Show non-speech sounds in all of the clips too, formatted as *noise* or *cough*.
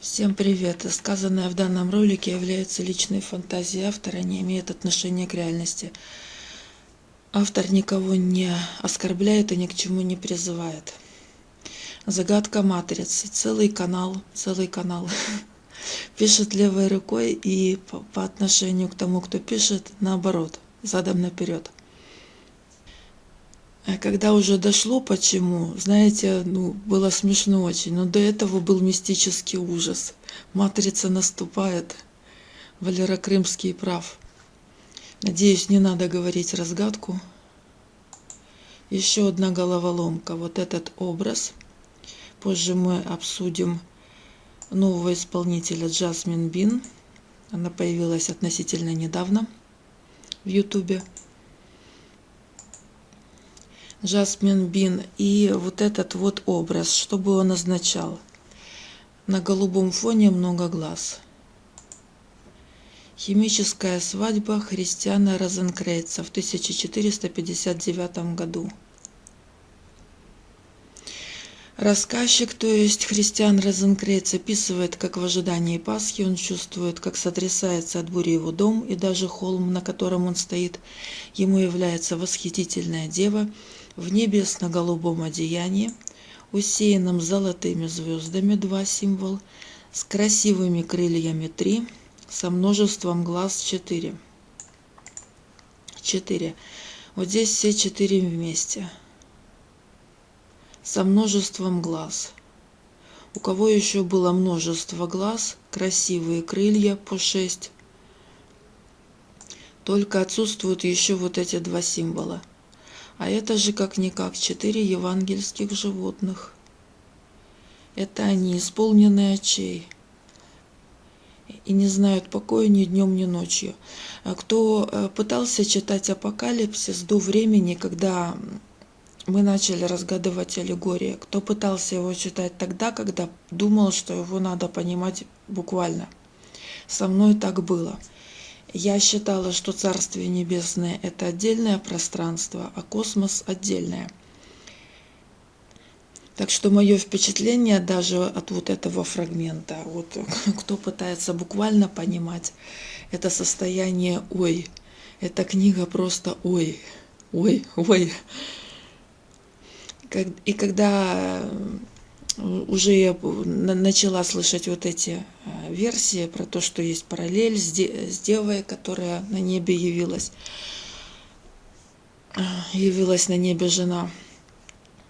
Всем привет! Сказанное в данном ролике является личной фантазией автора, не имеет отношения к реальности. Автор никого не оскорбляет и ни к чему не призывает. Загадка матрицы. Целый канал, целый канал. *laughs* Пишет левой рукой и по отношению к тому, кто пишет, наоборот, задом наперед. А когда уже дошло почему, знаете, ну, было смешно очень, но до этого был мистический ужас. Матрица наступает. Валера Крымский прав. Надеюсь, не надо говорить разгадку. Еще одна головоломка. Вот этот образ. Позже мы обсудим нового исполнителя Джасмин Бин. Она появилась относительно недавно в Ютубе. Жасмин Бин и вот этот вот образ, чтобы он означал. На голубом фоне много глаз. Химическая свадьба Христиана Розенкрейца в 1459 году. Рассказчик, то есть христиан Розенкрейц, описывает, как в ожидании Пасхи он чувствует, как сотрясается от бури его дом, и даже холм, на котором он стоит, ему является восхитительная дева – в небесно-голубом одеянии, усеянном золотыми звездами два символ, с красивыми крыльями три, со множеством глаз четыре. Четыре. Вот здесь все четыре вместе. Со множеством глаз. У кого еще было множество глаз, красивые крылья по шесть, только отсутствуют еще вот эти два символа – а это же как-никак четыре евангельских животных. Это они, исполненные очей, и не знают покоя ни днем, ни ночью. А кто э, пытался читать Апокалипсис до времени, когда мы начали разгадывать аллегории, кто пытался его читать тогда, когда думал, что его надо понимать буквально. Со мной так было. Я считала, что Царствие Небесное – это отдельное пространство, а космос – отдельное. Так что мое впечатление даже от вот этого фрагмента, вот *laughs* кто пытается буквально понимать это состояние «ой», эта книга просто «ой», «ой», «ой». И когда уже я начала слышать вот эти э, версии про то, что есть параллель с, девой, которая на небе явилась. Э, явилась на небе жена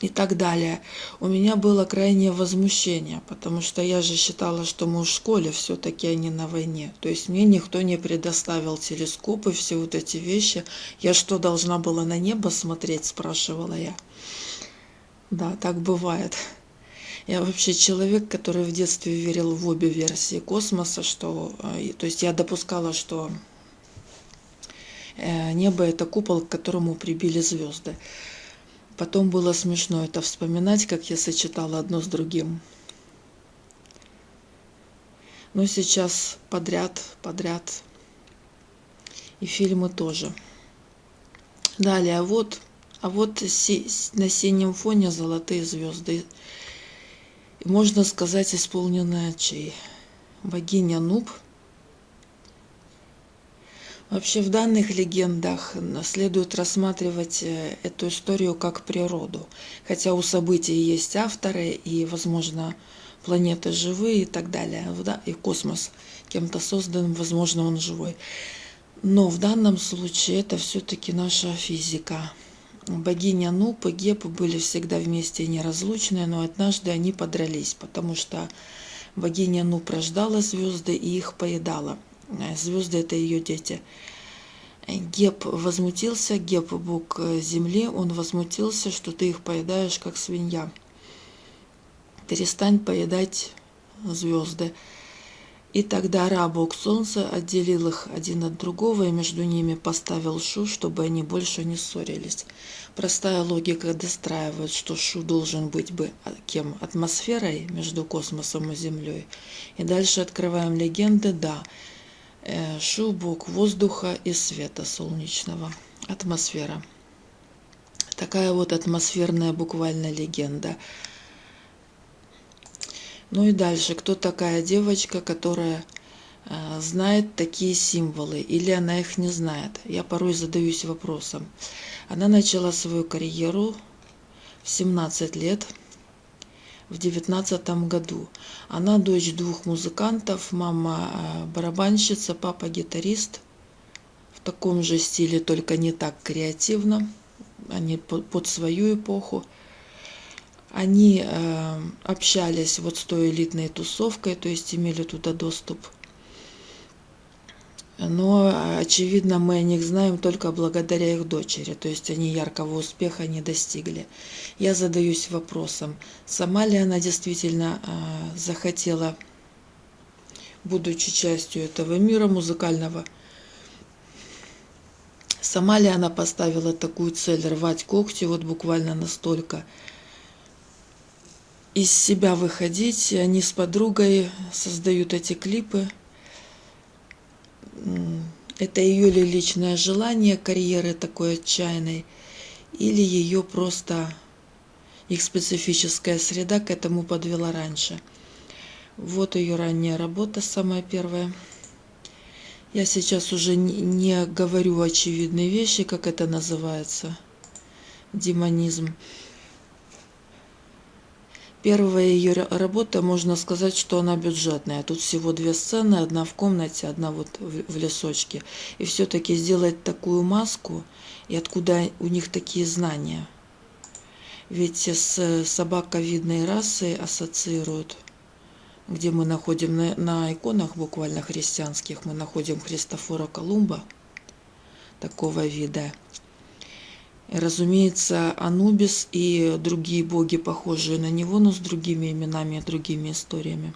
и так далее. У меня было крайнее возмущение, потому что я же считала, что мы в школе все-таки, а не на войне. То есть мне никто не предоставил телескопы, все вот эти вещи. Я что, должна была на небо смотреть, спрашивала я. Да, так бывает. Я вообще человек, который в детстве верил в обе версии космоса, что, э, то есть я допускала, что э, небо это купол, к которому прибили звезды. Потом было смешно это вспоминать, как я сочетала одно с другим. Но сейчас подряд, подряд. И фильмы тоже. Далее, а вот, а вот на синем фоне золотые звезды можно сказать, исполненная чей? Богиня Нуб. Вообще в данных легендах следует рассматривать э, эту историю как природу. Хотя у событий есть авторы и, возможно, планеты живые и так далее. И космос кем-то создан, возможно, он живой. Но в данном случае это все-таки наша физика. Богиня Нуп и Геп были всегда вместе неразлучные, но однажды они подрались, потому что богиня Нуп рождала звезды и их поедала. Звезды – это ее дети. Геп возмутился, Геп – бог земли, он возмутился, что ты их поедаешь, как свинья. Перестань поедать звезды. И тогда Ра, бог солнца, отделил их один от другого и между ними поставил Шу, чтобы они больше не ссорились. Простая логика достраивает, что Шу должен быть бы кем? Атмосферой между космосом и Землей. И дальше открываем легенды, да, э, Шу – бог воздуха и света солнечного. Атмосфера. Такая вот атмосферная буквально легенда – Ну и дальше, кто такая девочка, которая знает такие символы или она их не знает? Я порой задаюсь вопросом. Она начала свою карьеру в 17 лет, в девятнадцатом году. Она дочь двух музыкантов, мама барабанщица, папа гитарист. В таком же стиле, только не так креативно. Они под свою эпоху. Они э, общались вот с той элитной тусовкой, то есть имели туда доступ но, очевидно, мы о них знаем только благодаря их дочери, то есть они яркого успеха не достигли. Я задаюсь вопросом, сама ли она действительно э, захотела, будучи частью этого мира музыкального, сама ли она поставила такую цель рвать когти, вот буквально настолько, из себя выходить, они с подругой создают эти клипы – это ее ли личное желание карьеры такой отчаянной, или ее просто их специфическая среда к этому подвела раньше. Вот ее ранняя работа, самая первая. Я сейчас уже не говорю очевидные вещи, как это называется, демонизм. Первая ее работа, можно сказать, что она бюджетная. Тут всего две сцены, одна в комнате, одна вот в лесочке. И все-таки сделать такую маску, и откуда у них такие знания? Ведь с собаковидной расой ассоциируют, где мы находим на, на иконах буквально христианских, мы находим Христофора Колумба, такого вида. Разумеется, Анубис и другие боги, похожие на него, но с другими именами и другими историями.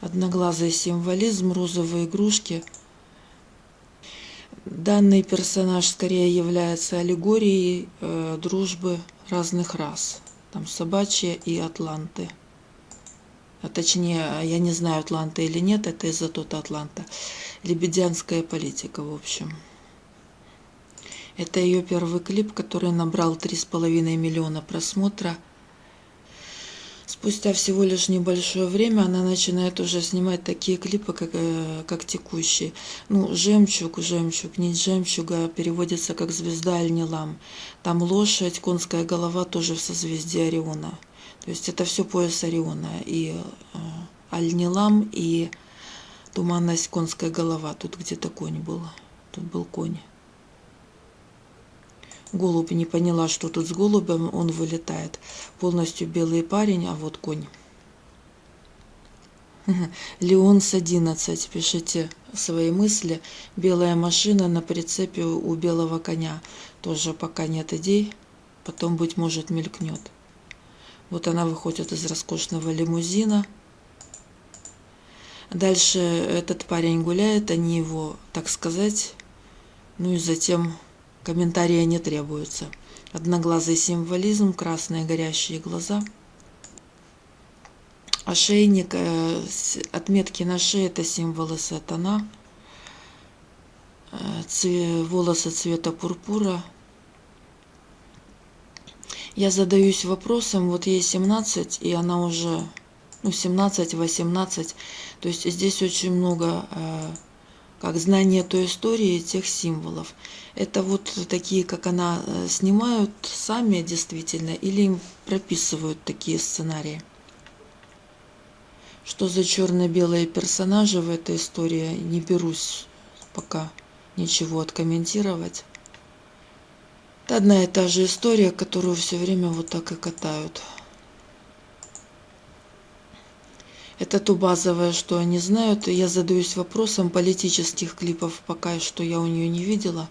Одноглазый символизм, розовые игрушки. Данный персонаж скорее является аллегорией э, дружбы разных рас. Там собачья и атланты. А точнее, я не знаю, атланты или нет, это из-за тот атланта. Лебедянская политика, в общем. Это ее первый клип, который набрал 3,5 миллиона просмотра. Спустя всего лишь небольшое время она начинает уже снимать такие клипы, как, э, как текущие. Ну, «Жемчуг», «Жемчуг», «Нить жемчуга» переводится как «Звезда Альнилам». Там лошадь, конская голова тоже в созвездии Ориона. То есть это все пояс Ориона. И э, Альнилам, и туманность конская голова. Тут где-то конь был. Тут был конь. Голубь не поняла, что тут с голубем, он вылетает. Полностью белый парень, а вот конь. *laughs* Леонс 11, пишите свои мысли. Белая машина на прицепе у белого коня. Тоже пока нет идей, потом, быть может, мелькнет. Вот она выходит из роскошного лимузина. Дальше этот парень гуляет, они его, так сказать, ну и затем Комментария не требуется. Одноглазый символизм, красные горящие глаза. Ошейник, э, отметки на шее – это символы сатана. Э, волосы цвета пурпура. Я задаюсь вопросом, вот ей 17, и она уже, ну, 17-18, то есть здесь очень много э, как знание той истории, тех символов. Это вот такие, как она э, снимают сами действительно, или им прописывают такие сценарии. Что за черно-белые персонажи в этой истории, не берусь пока ничего откомментировать. Это одна и та же история, которую все время вот так и катают. Это то базовое, что они знают. Я задаюсь вопросом политических клипов, пока что я у нее не видела.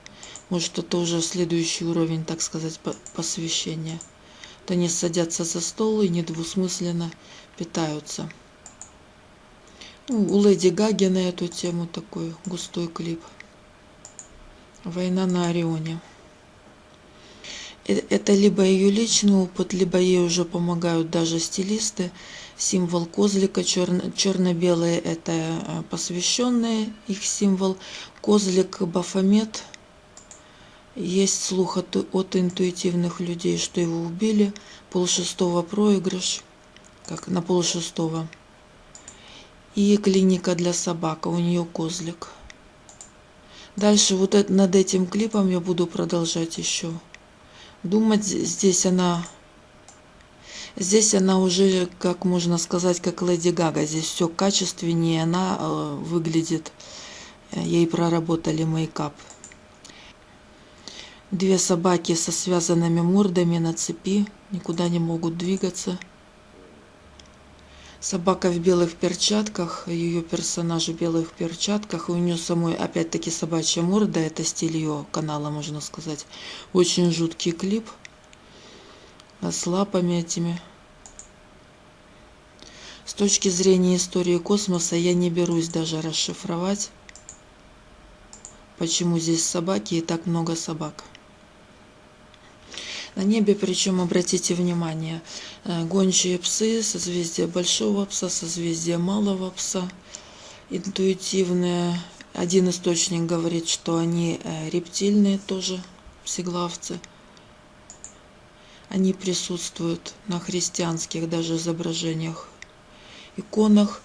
Может, это уже следующий уровень, так сказать, посвящения. Вот они садятся за стол и недвусмысленно питаются. Ну, у Леди Гаги на эту тему такой густой клип. «Война на Орионе». Э, это либо ее личный опыт, либо ей уже помогают даже стилисты символ козлика черно, черно-белый это э, посвященный их символ козлик бафомет есть слух от, от интуитивных людей что его убили полшестого проигрыш как на полшестого. И клиника для собак, а у нее козлик. Дальше вот над этим клипом я буду продолжать еще думать. Здесь она, здесь она уже, как можно сказать, как Леди Гага. Здесь все качественнее, она э, выглядит. Ей проработали мейкап. Две собаки со связанными мордами на цепи, никуда не могут двигаться. Собака в белых перчатках, ее персонаж в белых перчатках, у нее самой опять-таки собачья морда, это стиль ее канала, можно сказать. Очень жуткий клип с лапами этими. С точки зрения истории космоса я не берусь даже расшифровать, почему здесь собаки и так много собак. На небе, причем, обратите внимание, э, гончие псы, созвездие большого пса, созвездие малого пса, интуитивные. Один источник говорит, что они э, рептильные тоже, псиглавцы. Они присутствуют на христианских даже изображениях, иконах.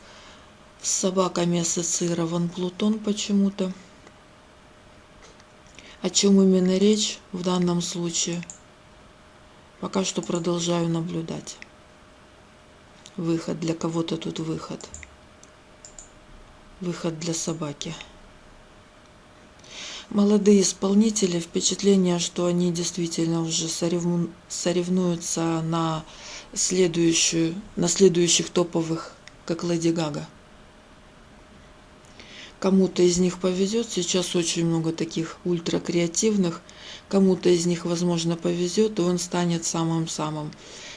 С собаками ассоциирован Плутон почему-то. О чем именно речь в данном случае – Пока что продолжаю наблюдать. Выход для кого-то тут выход. Выход для собаки. Молодые исполнители, впечатление, что они действительно уже соревнуются на следующую, на следующих топовых, как Леди Гага. Кому-то из них повезет, сейчас очень много таких ультракреативных, кому-то из них, возможно, повезет, и он станет самым-самым.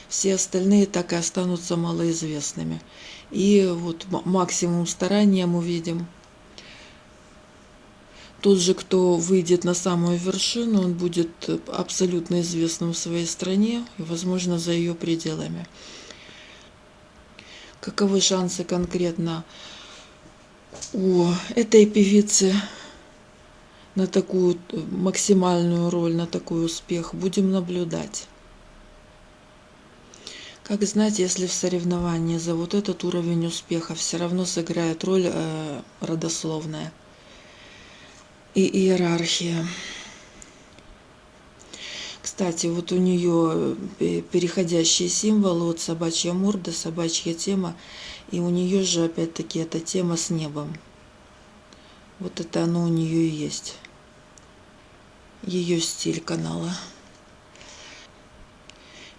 Все остальные так и останутся малоизвестными. И вот максимум старания мы видим. Тот же, кто выйдет на самую вершину, он будет абсолютно известным в своей стране и, возможно, за ее пределами. Каковы шансы конкретно у этой певицы на такую максимальную роль, на такой успех. Будем наблюдать. Как знать, если в соревновании за вот этот уровень успеха все равно сыграет роль э, родословная и иерархия. Кстати, вот у нее э, переходящие символы, вот собачья морда, собачья тема, и у нее же опять-таки эта тема с небом. Вот это оно у нее и есть. Ее стиль канала.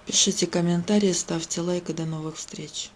Пишите комментарии, ставьте лайк и до новых встреч.